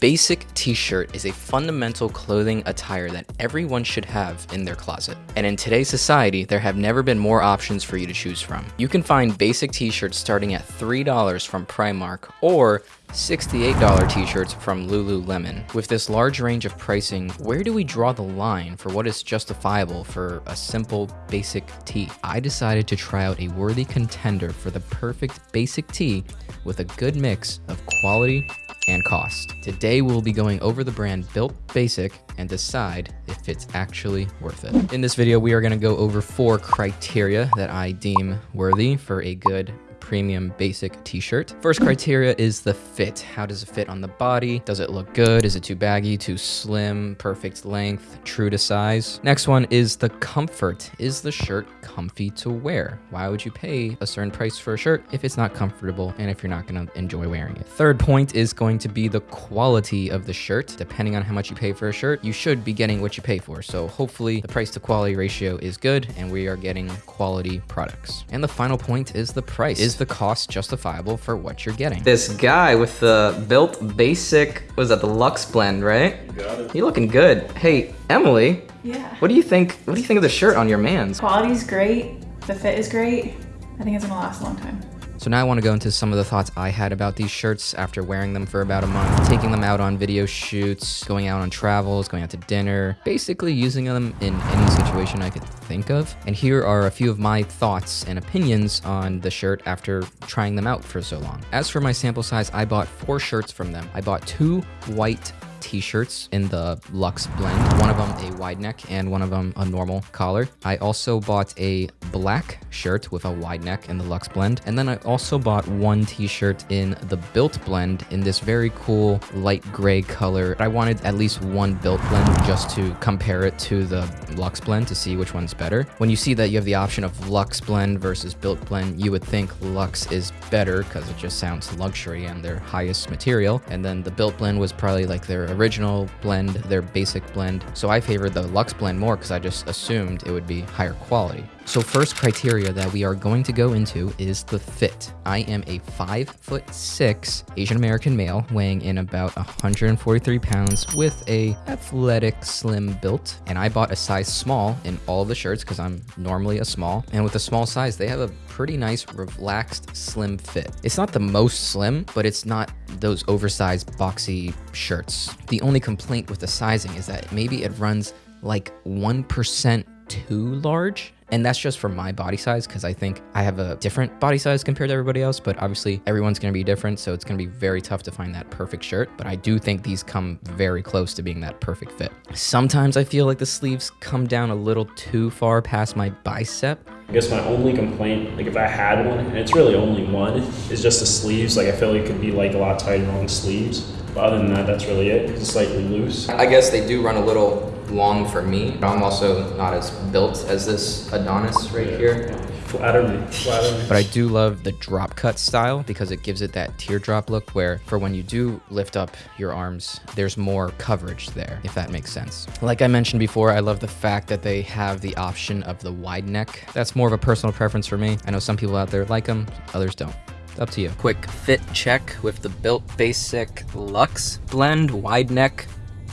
Basic t-shirt is a fundamental clothing attire that everyone should have in their closet. And in today's society, there have never been more options for you to choose from. You can find basic t-shirts starting at $3 from Primark or $68 t-shirts from Lululemon. With this large range of pricing, where do we draw the line for what is justifiable for a simple basic tee? I decided to try out a worthy contender for the perfect basic tee with a good mix of quality and cost. Today we'll be going over the brand Built Basic and decide if it's actually worth it. In this video, we are gonna go over four criteria that I deem worthy for a good premium basic t-shirt. First criteria is the fit. How does it fit on the body? Does it look good? Is it too baggy, too slim, perfect length, true to size? Next one is the comfort. Is the shirt comfy to wear? Why would you pay a certain price for a shirt if it's not comfortable and if you're not gonna enjoy wearing it? Third point is going to be the quality of the shirt. Depending on how much you pay for a shirt, you should be getting what you pay for. So hopefully the price to quality ratio is good and we are getting quality products. And the final point is the price. Is the cost justifiable for what you're getting? This guy with the built basic, was that the Lux blend, right? You got it. You looking good. Hey, Emily, Yeah. what do you think? What do you think of the shirt on your man's? Quality's great. The fit is great. I think it's gonna last a long time. So now I want to go into some of the thoughts I had about these shirts after wearing them for about a month, taking them out on video shoots, going out on travels, going out to dinner, basically using them in any situation I could think of. And here are a few of my thoughts and opinions on the shirt after trying them out for so long. As for my sample size, I bought four shirts from them. I bought two white t-shirts in the Luxe blend. One of them a wide neck and one of them a normal collar. I also bought a black shirt with a wide neck in the Luxe blend. And then I also bought one t-shirt in the Built blend in this very cool light gray color. I wanted at least one Built blend just to compare it to the Luxe blend to see which one's better. When you see that you have the option of Luxe blend versus Built blend, you would think Luxe is better because it just sounds luxury and their highest material. And then the Built blend was probably like their original blend, their basic blend. So I favored the Lux blend more because I just assumed it would be higher quality. So first criteria that we are going to go into is the fit. I am a five foot six Asian American male weighing in about 143 pounds with a athletic slim built. And I bought a size small in all the shirts because I'm normally a small. And with a small size, they have a pretty nice relaxed slim fit. It's not the most slim, but it's not those oversized boxy shirts. The only complaint with the sizing is that maybe it runs like 1% too large and that's just for my body size because I think I have a different body size compared to everybody else. But obviously, everyone's going to be different. So it's going to be very tough to find that perfect shirt. But I do think these come very close to being that perfect fit. Sometimes I feel like the sleeves come down a little too far past my bicep. I guess my only complaint, like if I had one, and it's really only one, is just the sleeves. Like I feel like it could be like a lot tighter on the sleeves. But other than that, that's really it. It's slightly loose. I guess they do run a little long for me. But I'm also not as built as this Adonis right here. Flatter me. Flatter me. But I do love the drop cut style because it gives it that teardrop look where for when you do lift up your arms, there's more coverage there, if that makes sense. Like I mentioned before, I love the fact that they have the option of the wide neck. That's more of a personal preference for me. I know some people out there like them, others don't. Up to you. Quick fit check with the Built Basic Luxe Blend wide neck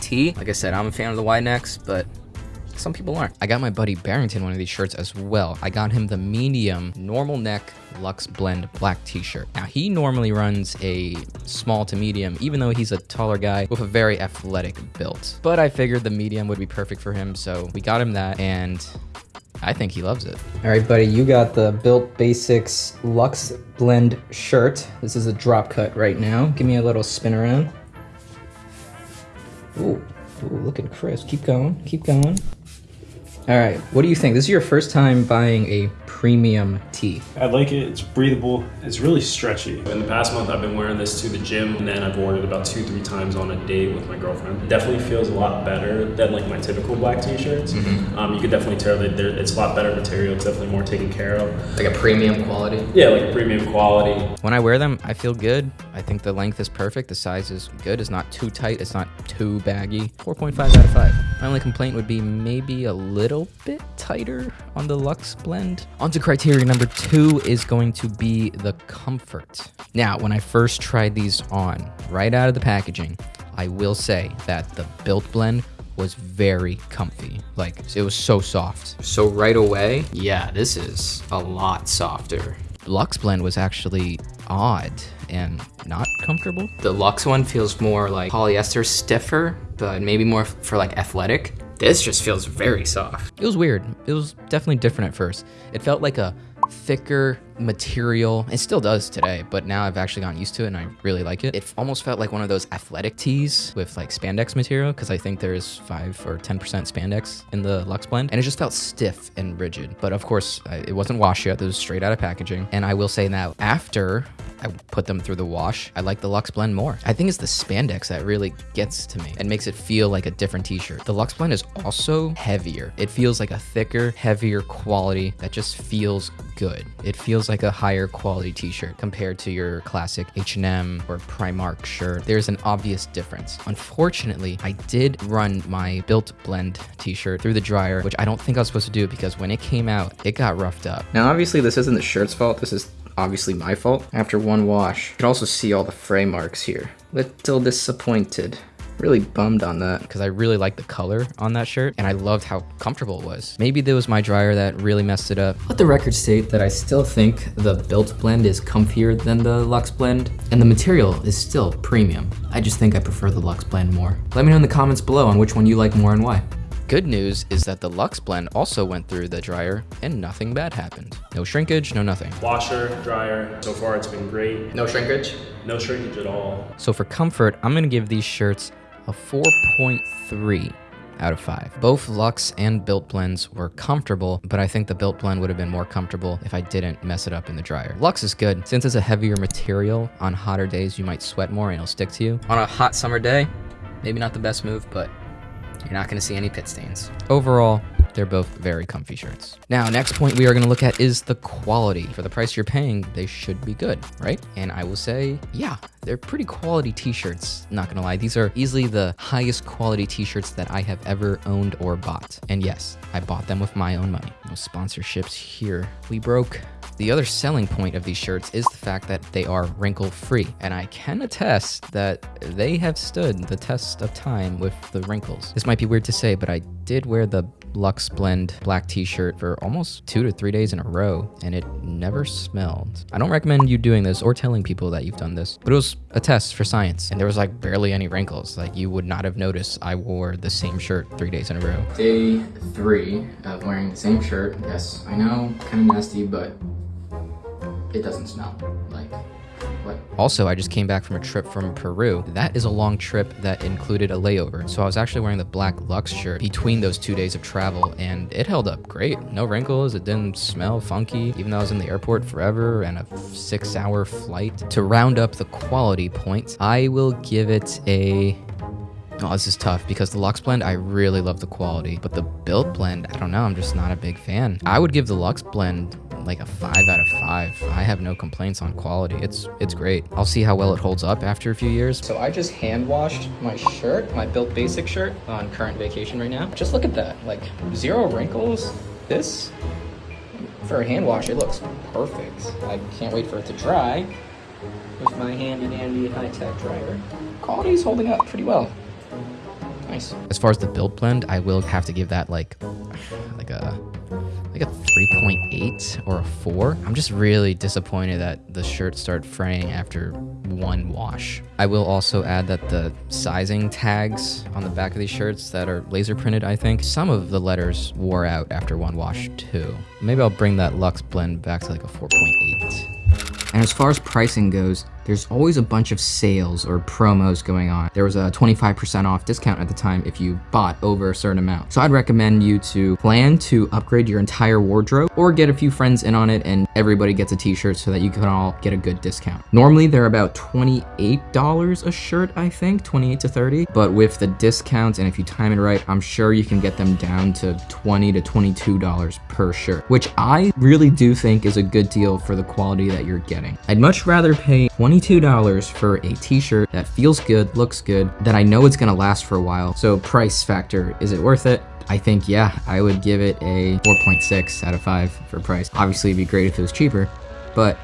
tee. Like I said, I'm a fan of the wide necks, but some people aren't. I got my buddy Barrington one of these shirts as well. I got him the medium normal neck Lux Blend black t-shirt. Now he normally runs a small to medium, even though he's a taller guy with a very athletic build. But I figured the medium would be perfect for him, so we got him that and I think he loves it. All right, buddy, you got the Built Basics Lux Blend shirt. This is a drop cut right now. Give me a little spin around. Ooh, ooh, looking crisp. Keep going, keep going. All right, what do you think? This is your first time buying a premium tee. I like it. It's breathable. It's really stretchy. In the past month, I've been wearing this to the gym, and then I've worn it about two, three times on a date with my girlfriend. It definitely feels a lot better than like my typical black t-shirts. Um, you could definitely tell that it's a lot better material. It's definitely more taken care of. Like a premium quality. Yeah, like a premium quality. When I wear them, I feel good. I think the length is perfect. The size is good. It's not too tight. It's not too baggy. 4.5 out of 5. My only complaint would be maybe a little bit tighter on the Lux blend. Onto criteria number two is going to be the comfort. Now, when I first tried these on, right out of the packaging, I will say that the built blend was very comfy. Like it was so soft. So right away, yeah, this is a lot softer. Lux blend was actually odd and not comfortable. The Lux one feels more like polyester stiffer, but maybe more for like athletic. This just feels very soft. It was weird. It was definitely different at first. It felt like a thicker material. It still does today, but now I've actually gotten used to it and I really like it. It almost felt like one of those athletic tees with like spandex material because I think there's 5 or 10% spandex in the Lux blend and it just felt stiff and rigid. But of course, it wasn't washed yet. It was straight out of packaging. And I will say now, after I put them through the wash, I like the Lux blend more. I think it's the spandex that really gets to me and makes it feel like a different t-shirt. The Lux blend is also heavier. It feels like a thicker, heavier quality that just feels good. It feels like a higher quality t-shirt compared to your classic H&M or Primark shirt. There's an obvious difference. Unfortunately, I did run my Built Blend t-shirt through the dryer, which I don't think I was supposed to do because when it came out, it got roughed up. Now, obviously this isn't the shirt's fault. This is obviously my fault. After one wash, you can also see all the fray marks here. Little disappointed. Really bummed on that because I really liked the color on that shirt and I loved how comfortable it was. Maybe it was my dryer that really messed it up. Let the record state that I still think the Built blend is comfier than the Lux blend and the material is still premium. I just think I prefer the Lux blend more. Let me know in the comments below on which one you like more and why. Good news is that the Lux blend also went through the dryer and nothing bad happened. No shrinkage, no nothing. Washer, dryer, so far it's been great. No shrinkage? No shrinkage at all. So for comfort, I'm gonna give these shirts a 4.3 out of 5. Both Lux and Built blends were comfortable, but I think the Built blend would have been more comfortable if I didn't mess it up in the dryer. Lux is good. Since it's a heavier material, on hotter days you might sweat more and it'll stick to you. On a hot summer day, maybe not the best move, but you're not gonna see any pit stains. Overall, they're both very comfy shirts. Now, next point we are gonna look at is the quality. For the price you're paying, they should be good, right? And I will say, yeah, they're pretty quality t-shirts, not gonna lie. These are easily the highest quality t-shirts that I have ever owned or bought. And yes, I bought them with my own money. No sponsorships here. We broke. The other selling point of these shirts is the fact that they are wrinkle free, and I can attest that they have stood the test of time with the wrinkles. This might be weird to say, but I did wear the Lux Blend black t-shirt for almost two to three days in a row, and it never smelled. I don't recommend you doing this or telling people that you've done this, but it was a test for science, and there was like barely any wrinkles. Like you would not have noticed I wore the same shirt three days in a row. Day three of wearing the same shirt. Yes, I know, kind of nasty, but it doesn't smell? Also, I just came back from a trip from Peru. That is a long trip that included a layover. So I was actually wearing the black Lux shirt between those two days of travel and it held up great. No wrinkles, it didn't smell funky, even though I was in the airport forever and a six hour flight. To round up the quality points, I will give it a Oh, this is tough because the Lux blend, I really love the quality, but the Built blend, I don't know, I'm just not a big fan. I would give the Lux blend like a five out of five. I have no complaints on quality. It's it's great. I'll see how well it holds up after a few years. So I just hand washed my shirt, my Built Basic shirt on current vacation right now. Just look at that, like zero wrinkles. This, for a hand wash, it looks perfect. I can't wait for it to dry with my hand and handy dandy high-tech dryer. Quality is holding up pretty well. Nice. As far as the Built blend, I will have to give that like like a 3.8 or a 4. I'm just really disappointed that the shirt started fraying after one wash. I will also add that the sizing tags on the back of these shirts that are laser printed, I think, some of the letters wore out after one wash too. Maybe I'll bring that Lux blend back to like a 4.8. And as far as pricing goes, there's always a bunch of sales or promos going on. There was a 25% off discount at the time if you bought over a certain amount. So I'd recommend you to plan to upgrade your entire wardrobe or get a few friends in on it and everybody gets a t-shirt so that you can all get a good discount. Normally they're about $28 a shirt, I think, 28 to 30, but with the discounts and if you time it right, I'm sure you can get them down to 20 to $22 per shirt, which I really do think is a good deal for the quality that you're getting. I'd much rather pay 20 $22 for a t-shirt that feels good, looks good, that I know it's gonna last for a while. So price factor, is it worth it? I think, yeah, I would give it a 4.6 out of 5 for price. Obviously, it'd be great if it was cheaper, but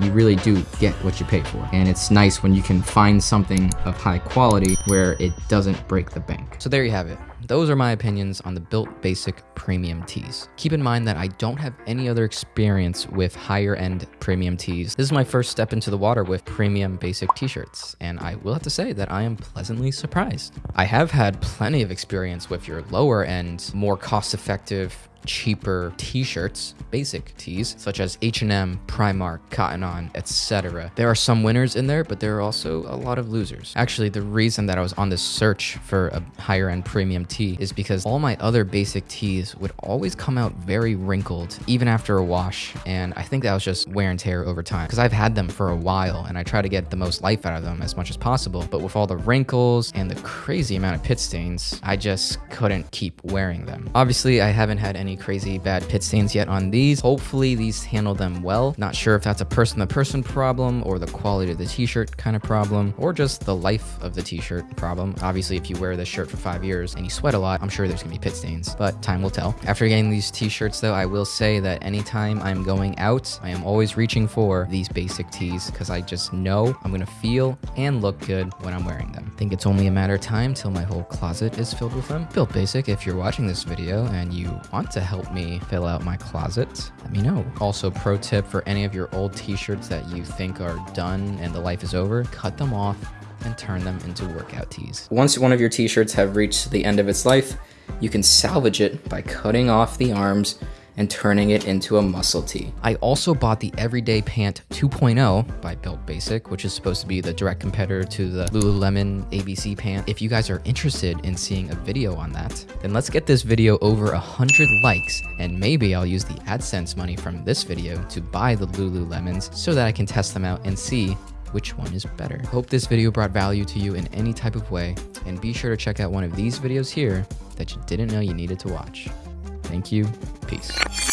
you really do get what you pay for. And it's nice when you can find something of high quality where it doesn't break the bank. So there you have it. Those are my opinions on the Built Basic premium tees. Keep in mind that I don't have any other experience with higher end premium tees. This is my first step into the water with premium basic t-shirts, and I will have to say that I am pleasantly surprised. I have had plenty of experience with your lower end, more cost effective cheaper t-shirts, basic tees, such as H&M, Primark, Cotton On, etc. There are some winners in there, but there are also a lot of losers. Actually, the reason that I was on this search for a higher end premium tee is because all my other basic tees would always come out very wrinkled, even after a wash, and I think that was just wear and tear over time, because I've had them for a while, and I try to get the most life out of them as much as possible, but with all the wrinkles and the crazy amount of pit stains, I just couldn't keep wearing them. Obviously, I haven't had any crazy bad pit stains yet on these. Hopefully these handle them well. Not sure if that's a person-to-person -person problem or the quality of the t-shirt kind of problem or just the life of the t-shirt problem. Obviously, if you wear this shirt for five years and you sweat a lot, I'm sure there's gonna be pit stains, but time will tell. After getting these t-shirts though, I will say that anytime I'm going out, I am always reaching for these basic tees because I just know I'm gonna feel and look good when I'm wearing them. I think it's only a matter of time till my whole closet is filled with them. Built Basic, if you're watching this video and you want to help me fill out my closet, let me know. Also, pro tip for any of your old t-shirts that you think are done and the life is over, cut them off and turn them into workout tees. Once one of your t-shirts have reached the end of its life, you can salvage it by cutting off the arms and turning it into a muscle tee. I also bought the Everyday Pant 2.0 by Built Basic, which is supposed to be the direct competitor to the Lululemon ABC pant. If you guys are interested in seeing a video on that, then let's get this video over 100 likes and maybe I'll use the AdSense money from this video to buy the Lululemons so that I can test them out and see which one is better. Hope this video brought value to you in any type of way, and be sure to check out one of these videos here that you didn't know you needed to watch. Thank you. Peace.